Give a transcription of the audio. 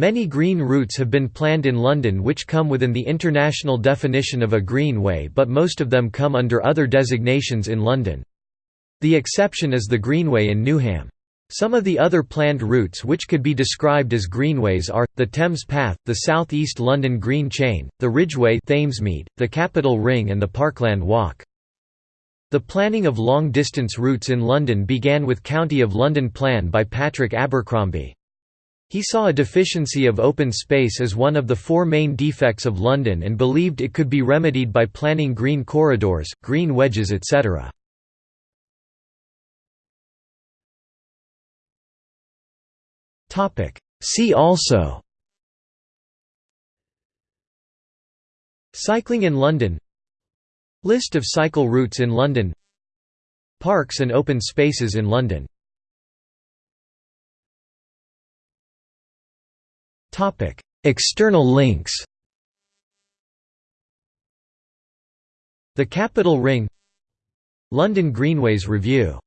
Many green routes have been planned in London which come within the international definition of a greenway but most of them come under other designations in London. The exception is the Greenway in Newham. Some of the other planned routes which could be described as greenways are, the Thames Path, the South East London Green Chain, the Ridgeway Thamesmead, the Capital Ring and the Parkland Walk. The planning of long-distance routes in London began with County of London Plan by Patrick Abercrombie. He saw a deficiency of open space as one of the four main defects of London and believed it could be remedied by planning green corridors, green wedges etc. See also Cycling in London List of cycle routes in London Parks and open spaces in London External links The Capital Ring London Greenways Review